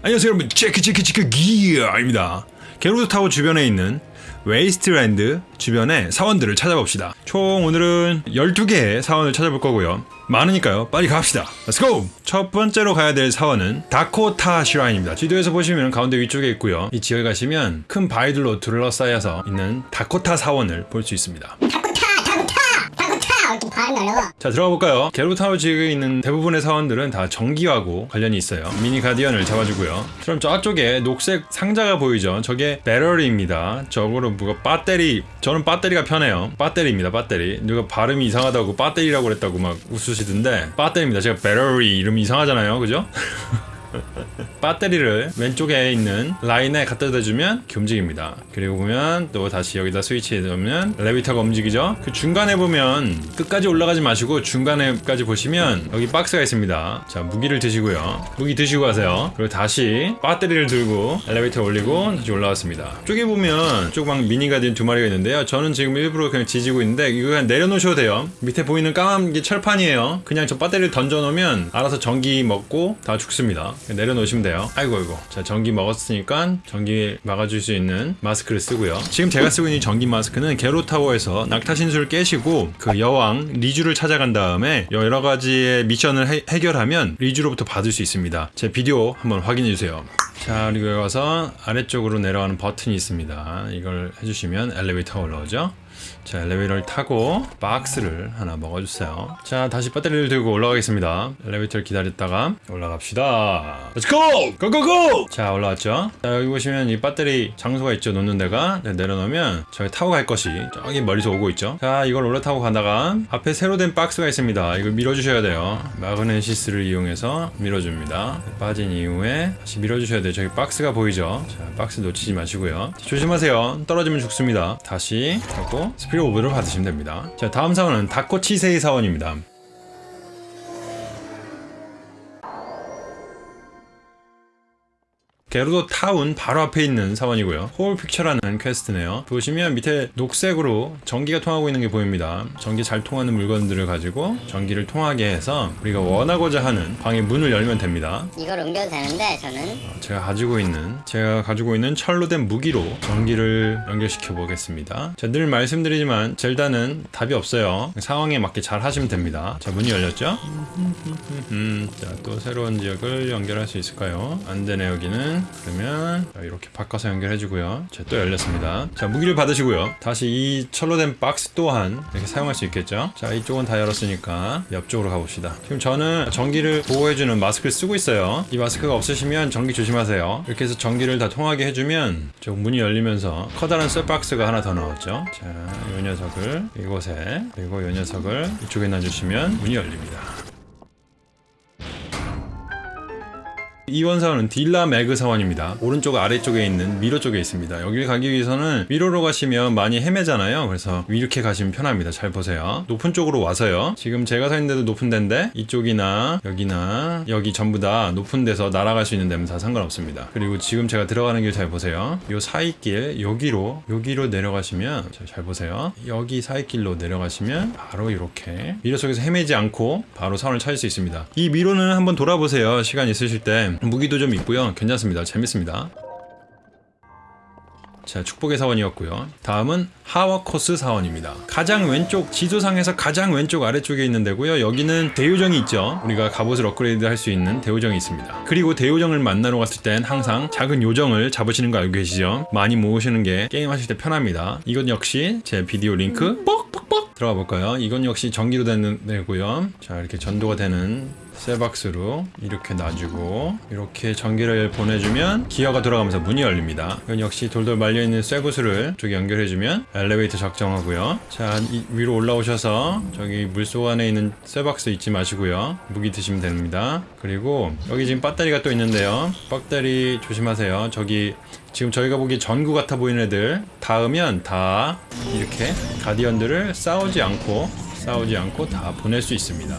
안녕하세요 여러분. 체크 체크 체크 기어입니다. 게로드 타워 주변에 있는 웨이스트랜드 주변의 사원들을 찾아봅시다. 총 오늘은 12개의 사원을 찾아볼 거고요. 많으니까요. 빨리 갑시다. Let's go 첫 번째로 가야 될 사원은 다코타 shrine입니다. 지도에서 보시면 가운데 위쪽에 있고요. 이 지역에 가시면 큰 바위들로 둘러싸여서 있는 다코타 사원을 볼 수 있습니다 자 들어가 볼까요? 게로타워 지역에 있는 대부분의 사원들은 다 전기하고 관련이 있어요. 미니 Guardian을 잡아주고요. 그럼 저쪽에 녹색 상자가 보이죠? 저게 배터리입니다. 저거로 뭐가 배터리 저는 배터리가 편해요. 배터리입니다 배터리. 누가 발음이 이상하다고 배터리라고 그랬다고 막 웃으시던데 배터리입니다. 제가 배터리 이름 이상하잖아요. 그죠? 배터리를 왼쪽에 있는 라인에 갖다 대주면 이렇게 움직입니다. 그리고 보면 또 다시 여기다 스위치해 놓으면 레비터가 움직이죠. 그 중간에 보면 끝까지 올라가지 마시고 중간에까지 보시면 여기 박스가 있습니다. 자 무기를 드시고요. 무기 드시고 가세요. 그리고 다시 배터리를 들고 엘리베이터 올리고 다시 올라왔습니다. 쪽에 보면 조그만 미니 가디언 두 마리가 있는데요. 저는 지금 일부러 그냥 지지고 있는데 이거 그냥 내려놓으셔도 돼요. 밑에 보이는 까만 게 철판이에요. 그냥 저 배터리를 던져놓으면 알아서 전기 먹고 다 죽습니다. 내려놓으시면 돼요. 아이고 아이고. 자 전기 먹었으니까 전기 막아줄 수 있는 마스크를 쓰고요. 지금 제가 쓰고 있는 전기 마스크는 게로타워에서 낙타신수를 깨시고 그 여왕 리주를 찾아간 다음에 여러 가지의 미션을 해, 해결하면 리주로부터 받을 수 있습니다. 제 비디오 한번 확인해 주세요. 자 그리고 여기 와서 아래쪽으로 내려가는 버튼이 있습니다. 이걸 해주시면 엘리베이터 올라오죠 자 엘리베이터를 타고 박스를 하나 먹어주세요. 자 다시 배터리를 들고 올라가겠습니다. 엘리베이터를 기다렸다가 올라갑시다. Let's go! Go go go! 자 올라왔죠? 자 여기 보시면 이 배터리 장소가 있죠 놓는 데가? 네, 내려놓으면 저기 타고 갈 것이 저기 멀리서 오고 있죠? 자 이걸 올라타고 가다가 앞에 새로 된 박스가 있습니다. 이걸 밀어주셔야 돼요. Magnesis를 이용해서 밀어줍니다. 빠진 이후에 다시 밀어주셔야 돼요. 저기 박스가 보이죠? 자 박스 놓치지 마시고요. 자, 조심하세요. 떨어지면 죽습니다. 다시 하고 Spirit Orb를 받으시면 됩니다. 자 다음 사원은 다코치세이 사원입니다 게르도 타운 바로 앞에 있는 사원이고요. Whole Picture라는 퀘스트네요. 보시면 밑에 녹색으로 전기가 통하고 있는 게 보입니다. 전기 잘 통하는 물건들을 가지고 전기를 통하게 해서 우리가 원하고자 하는 방의 문을 열면 됩니다. 이걸 옮겨도 되는데 저는. 제가 가지고 있는 제가 가지고 있는 철로 된 무기로 전기를 연결시켜 보겠습니다. 자, 늘 말씀드리지만 젤다는 답이 없어요. 상황에 맞게 잘 하시면 됩니다. 자 문이 열렸죠? 음, 자, 또 새로운 지역을 연결할 수 있을까요? 안 되네 여기는 그러면 이렇게 바꿔서 연결해주고요. 자, 또 열렸습니다. 자 무기를 받으시고요. 다시 이 철로 된 박스 또한 이렇게 사용할 수 있겠죠? 자 이쪽은 다 열었으니까 옆쪽으로 가봅시다. 지금 저는 전기를 보호해주는 마스크를 쓰고 있어요. 이 마스크가 없으시면 전기 조심하세요. 이렇게 해서 전기를 다 통하게 해주면 저 문이 열리면서 커다란 쇠박스가 하나 더 나왔죠? 자이 녀석을 이곳에 그리고 이 녀석을 이쪽에 놔주시면 문이 열립니다 이원 사원은 딜라 매그 사원입니다. 오른쪽 아래쪽에 있는 미로 쪽에 있습니다. 여기를 가기 위해서는 미로로 가시면 많이 헤매잖아요. 그래서 이렇게 가시면 편합니다. 잘 보세요. 높은 쪽으로 와서요. 지금 제가 서 있는데도 높은 데인데 이쪽이나 여기나 여기 전부 다 높은 데서 날아갈 수 있는 데면 다 상관없습니다. 그리고 지금 제가 들어가는 길 잘 보세요. 요 사이길 여기로 여기로 내려가시면 잘 보세요. 여기 사이길로 내려가시면 바로 이렇게 미로 속에서 헤매지 않고 바로 사원을 찾을 수 있습니다. 이 미로는 한번 돌아보세요. 시간 있으실 때 무기도 좀 있고요. 괜찮습니다. 재밌습니다. 자 축복의 사원이었고요. 다음은 하와코스 사원입니다. 가장 왼쪽 지도상에서 가장 왼쪽 아래쪽에 있는 데고요. 여기는 대요정이 있죠. 우리가 갑옷을 업그레이드 할 수 있는 대요정이 있습니다. 그리고 대요정을 만나러 갔을 땐 항상 작은 요정을 잡으시는 거 알고 계시죠? 많이 모으시는 게 게임 하실 때 편합니다. 이건 역시 제 비디오 링크 뻑뻑뻑 들어가 볼까요? 이건 역시 전기로 되는 데고요. 자 이렇게 전도가 되는 쇠박스로 이렇게 놔주고 이렇게 전기를 보내주면 기어가 돌아가면서 문이 열립니다. 이건 역시 돌돌 말려있는 쇠구슬을 쪽에 연결해주면 엘리베이터 작정하고요. 자 위로 올라오셔서 저기 물속 안에 있는 쇠박스 잊지 마시고요. 무기 드시면 됩니다. 그리고 여기 지금 배터리가 또 있는데요. 배터리 조심하세요. 저기 지금 저희가 보기 전구 같아 보이는 애들 닿으면 다 이렇게 가디언들을 싸우지 않고 싸우지 않고 다 보낼 수 있습니다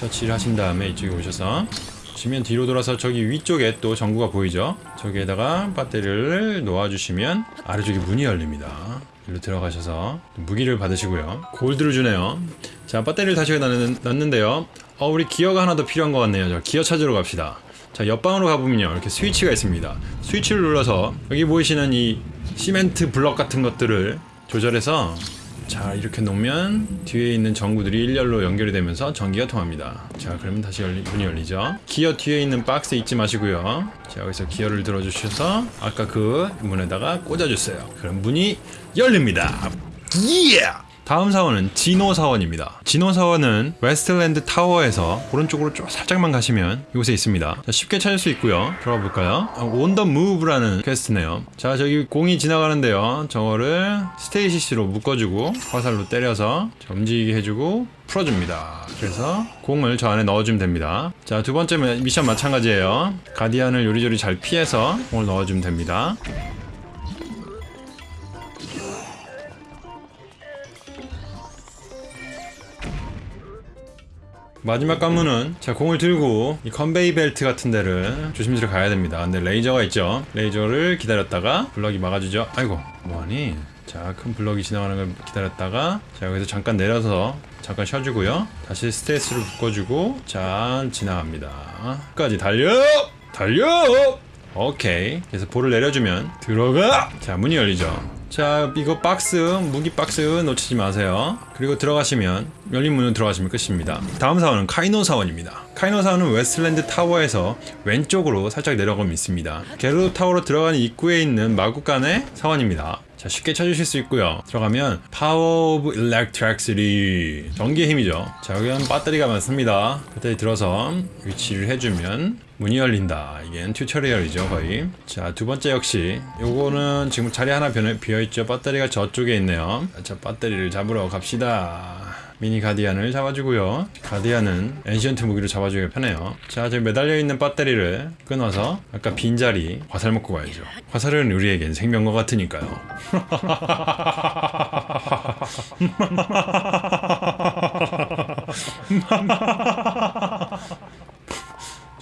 처치를 하신 다음에 이쪽에 오셔서 지면 뒤로 돌아서 저기 위쪽에 또 전구가 보이죠? 저기에다가 배터리를 놓아주시면 아래쪽에 문이 열립니다. 일로 들어가셔서 무기를 받으시고요. 골드를 주네요. 자, 배터리를 다시 넣는, 넣는데요. 어, 우리 기어가 하나 더 필요한 것 같네요. 자, 기어 찾으러 갑시다. 자, 옆방으로 가보면요. 이렇게 스위치가 있습니다. 스위치를 눌러서 여기 보이시는 이 시멘트 블럭 같은 것들을 조절해서 자 이렇게 놓으면 뒤에 있는 전구들이 일렬로 연결이 되면서 전기가 통합니다. 자 그러면 다시 열리, 문이 열리죠. 기어 뒤에 있는 박스 잊지 마시고요. 자 여기서 기어를 들어주셔서 아까 그 문에다가 꽂아주세요. 그럼 문이 열립니다. Yeah! 다음 사원은 진호 사원입니다. 진호 사원은 웨스트랜드 타워에서 오른쪽으로 쭉 살짝만 가시면 이곳에 있습니다. 자, 쉽게 찾을 수 있고요. 들어가 볼까요? On the Move라는 퀘스트네요. 자, 저기 공이 지나가는데요. 저거를 Stasis로 묶어주고 화살로 때려서 자, 움직이게 해주고 풀어줍니다. 그래서 공을 저 안에 넣어주면 됩니다. 자, 두 번째 미션 마찬가지예요. Guardian을 요리조리 잘 피해서 공을 넣어주면 됩니다. 마지막 관문은 자 공을 들고 이 컨베이 벨트 같은 데를 조심스레 가야 됩니다. 근데 레이저가 있죠. 레이저를 기다렸다가 블럭이 막아주죠. 아이고 뭐하니? 자 큰 블럭이 지나가는 걸 기다렸다가 자 여기서 잠깐 내려서 잠깐 쉬어주고요. 다시 Stasis를 묶어주고 자 지나갑니다. 끝까지 달려! 달려! 오케이. 그래서 볼을 내려주면 들어가! 자 문이 열리죠 자 이거 박스 무기 박스 놓치지 마세요. 그리고 들어가시면 열린 문으로 들어가시면 끝입니다. 다음 사원은 카이노 사원입니다. 카이노 사원은 웨스트랜드 타워에서 왼쪽으로 살짝 내려가면 있습니다. 게르도 타워로 들어가는 입구에 있는 마구간의 사원입니다. 자 쉽게 찾으실 수 있고요. 들어가면 Power of Electricity 전기의 힘이죠. 자 여기는 배터리가 많습니다. 배터리 들어서 위치를 해주면 문이 열린다. 이게 튜토리얼이죠 거의. 자 두 번째 역시 요거는 지금 자리 하나 비어있죠. 배터리가 저쪽에 있네요. 자 배터리를 잡으러 갑시다. 미니 가디안을 잡아주고요. 가디안은 엔시언트 무기로 잡아주기가 편해요. 자 저기 매달려 있는 배터리를 끊어서 아까 빈자리 화살 먹고 가야죠. 화살은 우리에겐 생명과 같으니까요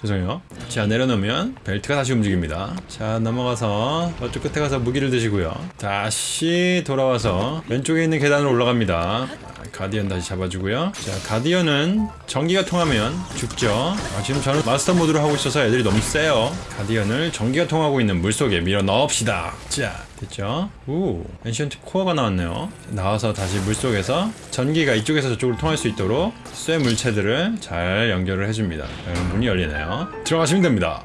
죄송해요. 자 내려놓으면 벨트가 다시 움직입니다. 자 넘어가서 저쪽 끝에 가서 무기를 드시고요. 다시 돌아와서 왼쪽에 있는 계단으로 올라갑니다. Guardian 다시 잡아주고요. 자 Guardian은 전기가 통하면 죽죠. 아, 지금 저는 마스터 모드로 하고 있어서 애들이 너무 세요. Guardian을 전기가 통하고 있는 물속에 밀어 넣읍시다. 자 됐죠? 오 Ancient Core가 나왔네요. 나와서 다시 물속에서 전기가 이쪽에서 저쪽으로 통할 수 있도록 쇠 물체들을 잘 연결을 해줍니다. 그럼 문이 열리네요. 들어가시면 됩니다.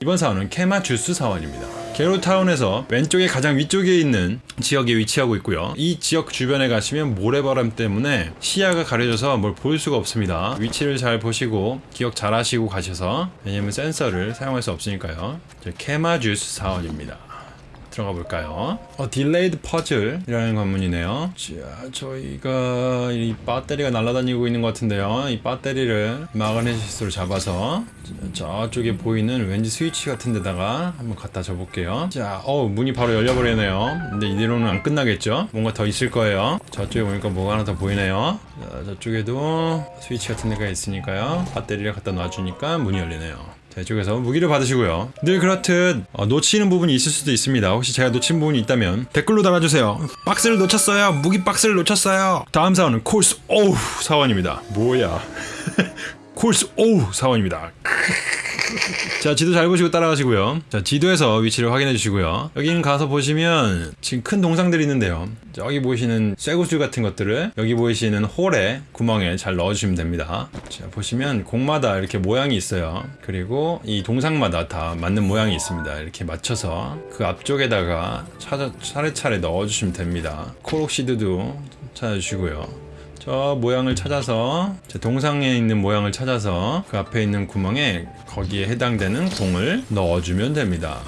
이번 사원은 케마 주스 사원입니다. 게로타운에서 왼쪽에 가장 위쪽에 있는 지역에 위치하고 있고요. 이 지역 주변에 가시면 모래바람 때문에 시야가 가려져서 뭘 볼 수가 없습니다. 위치를 잘 보시고 기억 잘 하시고 가셔서 왜냐면 센서를 사용할 수 없으니까요. 케마 주스 사원입니다. 들어가 볼까요? 어, delayed puzzle이라는 관문이네요. 자, 저희가 이 배터리가 날아다니고 있는 것 같은데요. 이 배터리를 Magnesis로 잡아서 저쪽에 보이는 왠지 스위치 같은 데다가 한번 갖다 줘볼게요. 자, 어 문이 바로 열려버리네요. 근데 이대로는 안 끝나겠죠? 뭔가 더 있을 거예요. 저쪽에 보니까 뭐가 하나 더 보이네요. 자, 저쪽에도 스위치 같은 데가 있으니까요. 배터리를 갖다 놔주니까 문이 열리네요. 자, 이쪽에서 무기를 받으시고요. 늘 그렇듯 어, 놓치는 부분이 있을 수도 있습니다. 혹시 제가 놓친 부분이 있다면 댓글로 달아주세요. 박스를 놓쳤어요. 무기 박스를 놓쳤어요. 다음 사원은 콜스 오우 사원입니다. 뭐야? 콜스 오우 사원입니다. 자 지도 잘 보시고 따라가시고요. 자 지도에서 위치를 확인해 주시고요. 여기는 가서 보시면 지금 큰 동상들이 있는데요. 여기 보이시는 쇠구슬 같은 것들을 여기 보이시는 홀에 구멍에 잘 넣어주시면 됩니다. 자 보시면 공마다 이렇게 모양이 있어요. 그리고 이 동상마다 다 맞는 모양이 있습니다. 이렇게 맞춰서 그 앞쪽에다가 차례, 차례차례 넣어주시면 됩니다. 코록시드도 찾아주시고요 저 모양을 찾아서 제 동상에 있는 모양을 찾아서 그 앞에 있는 구멍에 거기에 해당되는 공을 넣어주면 됩니다.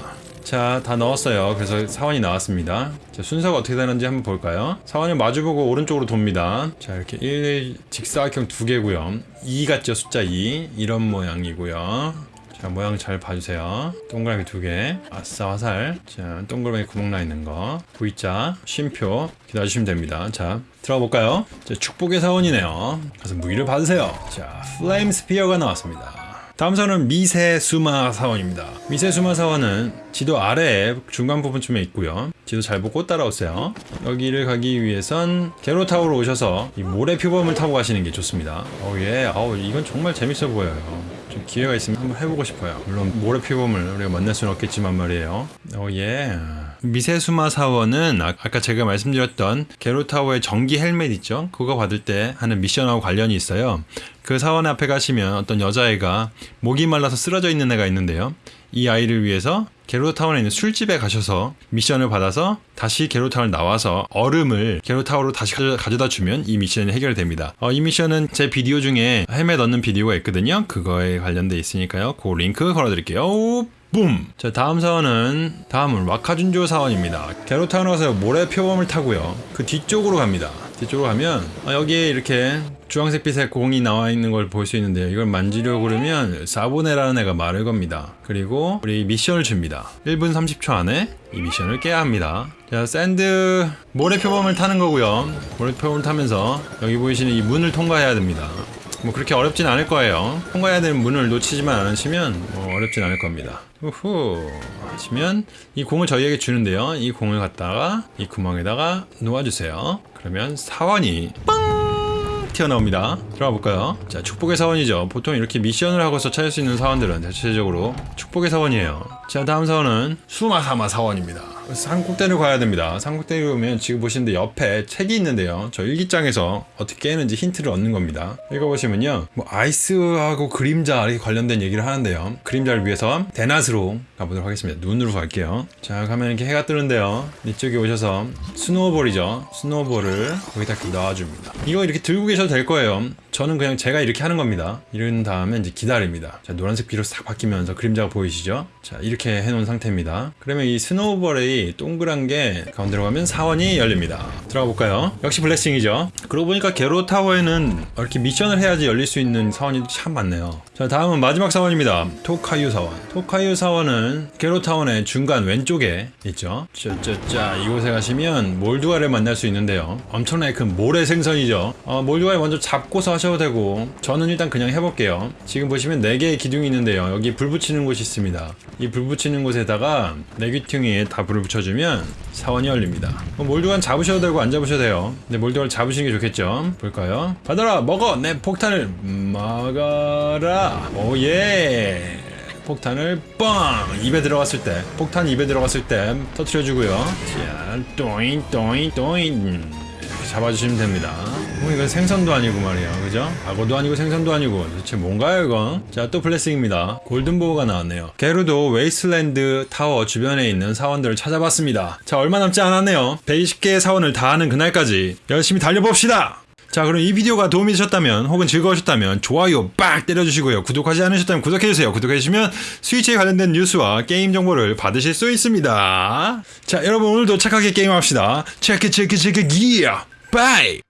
자, 다 넣었어요. 그래서 사원이 나왔습니다. 자, 순서가 어떻게 되는지 한번 볼까요? 사원을 마주보고 오른쪽으로 돕니다. 자, 이렇게 1 직사각형 두 개고요. 2 같죠? 숫자 2. 이런 모양이고요. 자 모양 잘 봐주세요 동그라미 두개 아싸 화살 자 동그라미 구멍 나 있는 거 V자 쉼표 기다려주시면 됩니다 자 들어가 볼까요 자 축복의 사원이네요 가서 무기를 받으세요 자 플레임 스피어가 나왔습니다 다음 사원은 미세수마 사원입니다. 미세수마 사원은 지도 아래에 중간 부분쯤에 있고요. 지도 잘 보고 따라오세요. 여기를 가기 위해선 게로타워로 오셔서 이 모래 표범을 타고 가시는 게 좋습니다. 어예, 아우 이건 정말 재밌어 보여요. 좀 기회가 있으면 한번 해보고 싶어요. 물론 모래 표범을 우리가 만날 수는 없겠지만 말이에요. 어예. 미세수마 사원은 아- 아까 제가 말씀드렸던 게로타워의 전기 헬멧 있죠? 그거 받을 때 하는 미션하고 관련이 있어요. 그 사원 앞에 가시면 어떤 여자애가 목이 말라서 쓰러져 있는 애가 있는데요. 이 아이를 위해서 게로타운에 있는 술집에 가셔서 미션을 받아서 다시 게로타운 나와서 얼음을 게로타워로 다시 가져- 가져다 주면 이 미션이 해결됩니다. 어, 이 미션은 제 비디오 중에 헬멧 얻는 비디오가 있거든요. 그거에 관련돼 있으니까요. 그 링크 걸어드릴게요. 붐! 자, 다음 사원은, 다음은 와카준조 사원입니다. 게로타운 와서 모래 표범을 타고요. 그 뒤쪽으로 갑니다. 뒤쪽으로 가면, 아, 여기에 이렇게 주황색 빛의 공이 나와 있는 걸 볼 수 있는데요. 이걸 만지려고 그러면 사보네라는 애가 말을 겁니다. 그리고 우리 미션을 줍니다. 1분 30초 안에 이 미션을 깨야 합니다. 자, sand 모래 표범을 타는 거고요. 모래 표범을 타면서 여기 보이시는 이 문을 통과해야 됩니다. 뭐 그렇게 어렵진 않을 거예요. 통과해야 되는 문을 놓치지만 않으시면 뭐 어렵진 않을 겁니다. 후후 하시면 이 공을 저희에게 주는데요. 이 공을 갖다가 이 구멍에다가 놓아주세요. 그러면 사원이 빵 튀어나옵니다. 들어가 볼까요? 자, 축복의 사원이죠. 보통 이렇게 미션을 하고서 찾을 수 있는 사원들은 대체적으로 축복의 사원이에요. 자, 다음 사원은 수마사마 사원입니다. 산꼭대를 가야 됩니다. 산꼭대에 오면 지금 보시는데 옆에 책이 있는데요. 저 일기장에서 어떻게 깨는지 힌트를 얻는 겁니다. 읽어보시면요. 뭐 ice하고 그림자 이렇게 관련된 얘기를 하는데요. 그림자를 위해서 대낮으로 가보도록 하겠습니다. noon으로 갈게요. 자, 가면 이렇게 해가 뜨는데요. 이쪽에 오셔서 snowball이죠. snowball을 거기다 이렇게 넣어줍니다. 이거 이렇게 들고 계셔도 될 거예요. 저는 그냥 제가 이렇게 하는 겁니다. 이런 다음에 이제 기다립니다. 자, 노란색 빛으로 싹 바뀌면서 그림자가 보이시죠? 자, 이렇게 해놓은 상태입니다. 그러면 이 snowball이 동그란 게 가운데로 가면 사원이 열립니다. 들어가 볼까요? 역시 blessing이죠. 그러고 보니까 게루도 타워에는 이렇게 미션을 해야지 열릴 수 있는 사원이 참 많네요. 자, 다음은 마지막 사원입니다. 토카유 사원. 토카유 사원은 게로타운의 중간 왼쪽에 있죠. 짜짜짜 이곳에 가시면 몰두아를 만날 수 있는데요. 엄청나게 큰 모래 생선이죠. 어, 몰두아를 먼저 잡고서 하셔 도 되고 저는 일단 그냥 해볼게요. 지금 보시면 4개의 기둥이 있는데요. 여기 불 붙이는 곳이 있습니다. 이 불 붙이는 곳에다가 네 귀퉁이에 다 불을 붙여주면 사원이 열립니다. 뭐 몰두아는 잡으셔도 되고 안 잡으셔도 돼요. 근데 몰두아를 잡으시는 게 좋겠죠. 볼까요? 받아라 먹어 내 폭탄을 먹어라 오예 폭탄을 뻥 입에 들어갔을 때 폭탄 입에 들어갔을 때 터트려주고요 자 또잉 또잉 또잉 잡아주시면 됩니다. 뭐 이건 생선도 아니고 말이에요 그죠? 악어도 아니고 생선도 아니고. 도대체 뭔가요 이건 자또 블레싱입니다. 골든보우가 나왔네요. Gerudo Wasteland Tower 주변에 있는 사원들을 찾아봤습니다. 자 얼마 남지 않았네요. 120개의 사원을 다 하는 그날까지 열심히 달려봅시다! 자 그럼 이 비디오가 도움이 되셨다면 혹은 즐거우셨다면 좋아요 빡 때려주시고요. 구독하지 않으셨다면 구독해주세요. 구독해주시면 스위치에 관련된 뉴스와 게임 정보를 받으실 수 있습니다. 자 여러분 오늘도 착하게 게임합시다. 체크 체크 체크 기어 bye